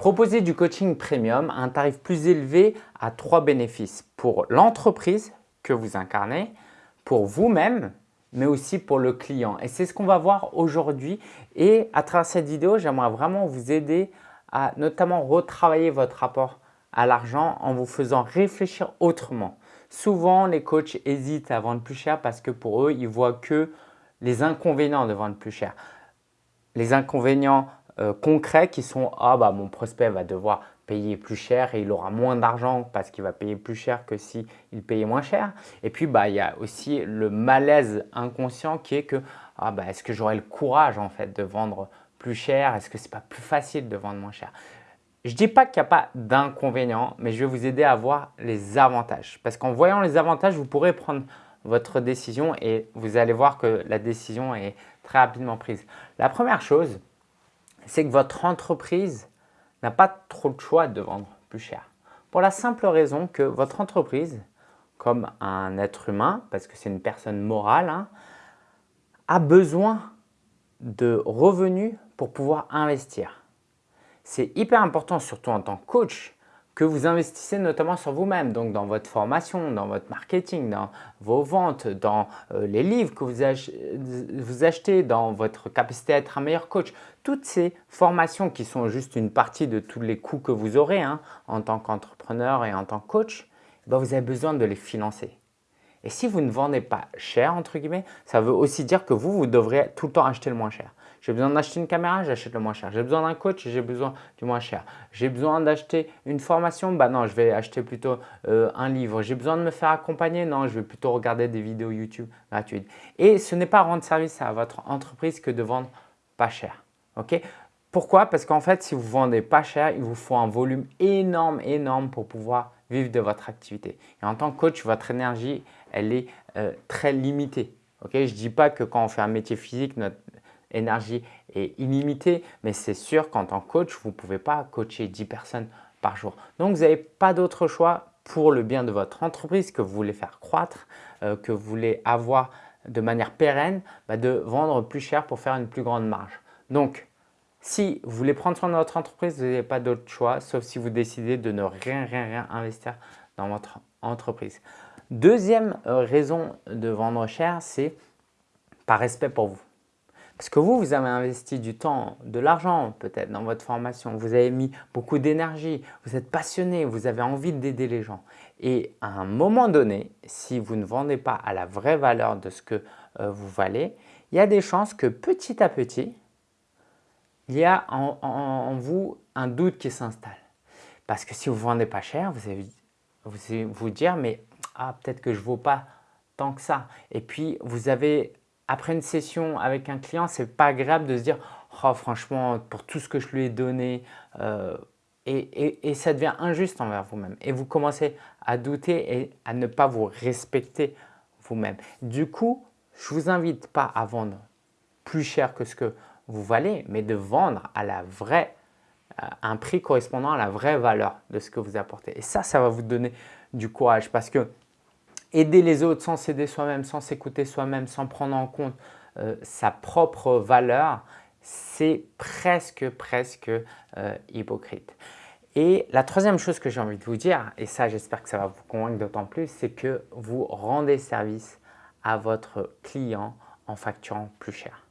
Proposer du coaching premium à un tarif plus élevé a trois bénéfices pour l'entreprise que vous incarnez, pour vous-même, mais aussi pour le client. Et c'est ce qu'on va voir aujourd'hui. Et à travers cette vidéo, j'aimerais vraiment vous aider à notamment retravailler votre rapport à l'argent en vous faisant réfléchir autrement. Souvent, les coachs hésitent à vendre plus cher parce que pour eux, ils voient que les inconvénients de vendre plus cher. Les inconvénients euh, concrets qui sont « Ah, bah, mon prospect va devoir payer plus cher et il aura moins d'argent parce qu'il va payer plus cher que s'il payait moins cher. » Et puis, bah, il y a aussi le malaise inconscient qui est que ah, bah, « Est-ce que j'aurai le courage en fait de vendre plus cher? Est-ce que ce n'est pas plus facile de vendre moins cher ?» Je ne dis pas qu'il n'y a pas d'inconvénients, mais je vais vous aider à voir les avantages. Parce qu'en voyant les avantages, vous pourrez prendre votre décision et vous allez voir que la décision est très rapidement prise. La première chose, c'est que votre entreprise n'a pas trop de choix de vendre plus cher. Pour la simple raison que votre entreprise, comme un être humain, parce que c'est une personne morale, hein, a besoin de revenus pour pouvoir investir c'est hyper important, surtout en tant que coach, que vous investissez notamment sur vous-même, donc dans votre formation, dans votre marketing, dans vos ventes, dans euh, les livres que vous, achetez, dans votre capacité à être un meilleur coach. Toutes ces formations qui sont juste une partie de tous les coûts que vous aurez hein, en tant qu'entrepreneur et en tant que coach, eh ben, vous avez besoin de les financer. Et si vous ne vendez pas cher, entre guillemets, ça veut aussi dire que vous, vous devrez tout le temps acheter le moins cher. J'ai besoin d'acheter une caméra, j'achète le moins cher. J'ai besoin d'un coach, j'ai besoin du moins cher. J'ai besoin d'acheter une formation, bah non, je vais acheter plutôt euh, un livre. J'ai besoin de me faire accompagner, non, je vais plutôt regarder des vidéos YouTube gratuites. Et ce n'est pas rendre service à votre entreprise que de vendre pas cher. ok? Pourquoi? Parce qu'en fait, si vous vendez pas cher, il vous faut un volume énorme, énorme pour pouvoir vivre de votre activité. Et en tant que coach, votre énergie, elle est euh, très limitée. Ok, je ne dis pas que quand on fait un métier physique, notre énergie est illimitée, mais c'est sûr qu'en tant que coach, vous ne pouvez pas coacher 10 personnes par jour. Donc, vous n'avez pas d'autre choix pour le bien de votre entreprise que vous voulez faire croître, euh, que vous voulez avoir de manière pérenne, bah, de vendre plus cher pour faire une plus grande marge. Donc, si vous voulez prendre soin de votre entreprise, vous n'avez pas d'autre choix, sauf si vous décidez de ne rien, rien, rien investir dans votre entreprise. Deuxième euh, raison de vendre cher, c'est par respect pour vous. Parce que vous, vous avez investi du temps, de l'argent peut-être dans votre formation, vous avez mis beaucoup d'énergie, vous êtes passionné, vous avez envie d'aider les gens. Et à un moment donné, si vous ne vendez pas à la vraie valeur de ce que euh, vous valez, il y a des chances que petit à petit, il y a en, vous un doute qui s'installe. Parce que si vous ne vendez pas cher, vous allez vous, dire « mais ah, peut-être que je ne vaux pas tant que ça ». Et puis, vous avez après une session avec un client, ce n'est pas agréable de se dire oh, franchement, pour tout ce que je lui ai donné, euh, et, ça devient injuste envers vous-même. Et vous commencez à douter et à ne pas vous respecter vous-même. Du coup, je vous invite pas à vendre plus cher que ce que vous valez, mais de vendre à la vraie, euh, un prix correspondant à la vraie valeur de ce que vous apportez. Et ça, ça va vous donner du courage parce que aider les autres sans s'aider soi-même, sans s'écouter soi-même, sans prendre en compte euh, sa propre valeur, c'est presque, presque euh, hypocrite. Et la troisième chose que j'ai envie de vous dire, et ça j'espère que ça va vous convaincre d'autant plus, c'est que vous rendez service à votre client en facturant plus cher.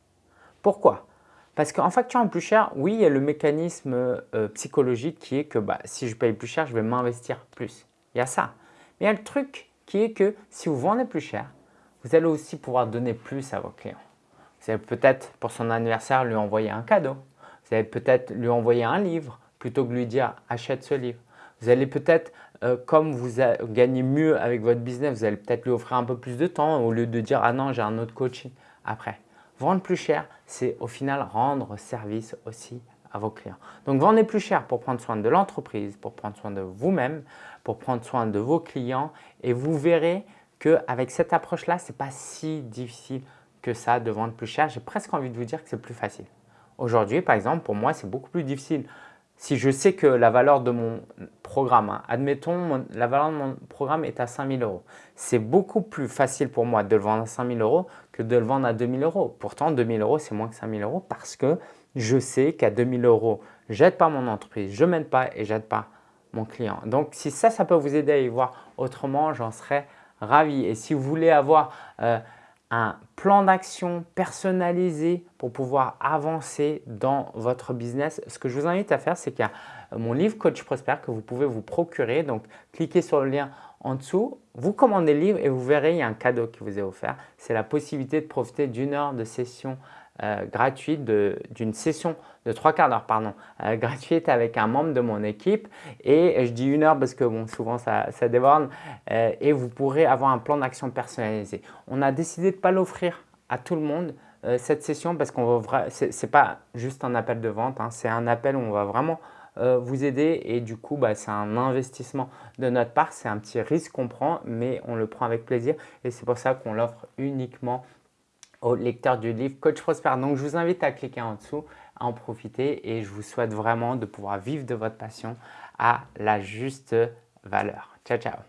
Pourquoi? Parce qu'en facturant plus cher, oui, il y a le mécanisme euh, psychologique qui est que bah, si je paye plus cher, je vais m'investir plus. Il y a ça. Mais il y a le truc qui est que si vous vendez plus cher, vous allez aussi pouvoir donner plus à vos clients. Vous allez peut-être pour son anniversaire lui envoyer un cadeau. Vous allez peut-être lui envoyer un livre plutôt que lui dire achète ce livre. Vous allez peut-être, euh, comme vous gagnez mieux avec votre business, vous allez peut-être lui offrir un peu plus de temps au lieu de dire ah non j'ai un autre coaching après. Vendre plus cher, c'est au final rendre service aussi vos clients. Donc vendez plus cher pour prendre soin de l'entreprise, pour prendre soin de vous-même, pour prendre soin de vos clients et vous verrez qu'avec cette approche-là, ce n'est pas si difficile que ça de vendre plus cher. J'ai presque envie de vous dire que c'est plus facile. Aujourd'hui, par exemple, pour moi, c'est beaucoup plus difficile. Si je sais que la valeur de mon programme, hein, admettons, la valeur de mon programme est à 5000 euros. C'est beaucoup plus facile pour moi de le vendre à 5000 euros de le vendre à 2000 euros. Pourtant, 2000 euros, c'est moins que 5000 euros parce que je sais qu'à 2000 euros, j'aide pas mon entreprise, je m'aide pas et j'aide pas mon client. Donc si ça, ça peut vous aider à y voir autrement, j'en serais ravi. Et si vous voulez avoir euh, un plan d'action personnalisé pour pouvoir avancer dans votre business, ce que je vous invite à faire, c'est qu'il y a mon livre Coach Prospère que vous pouvez vous procurer. Donc, cliquez sur le lien en dessous, vous commandez le livre et vous verrez, il y a un cadeau qui vous est offert. C'est la possibilité de profiter d'une heure de session euh, gratuite, d'une session de trois quarts d'heure pardon, euh, gratuite avec un membre de mon équipe. Et je dis une heure parce que bon, souvent ça, déborde. Euh, et vous pourrez avoir un plan d'action personnalisé. On a décidé de ne pas l'offrir à tout le monde cette session parce qu'on va ce n'est pas juste un appel de vente, hein. c'est un appel où on va vraiment vous aider. Et du coup bah, c'est un investissement de notre part, c'est un petit risque qu'on prend mais on le prend avec plaisir. Et c'est pour ça qu'on l'offre uniquement au lecteur du livre Coach Prosper. Donc, je vous invite à cliquer en dessous, à en profiter. Et je vous souhaite vraiment de pouvoir vivre de votre passion à la juste valeur. Ciao, ciao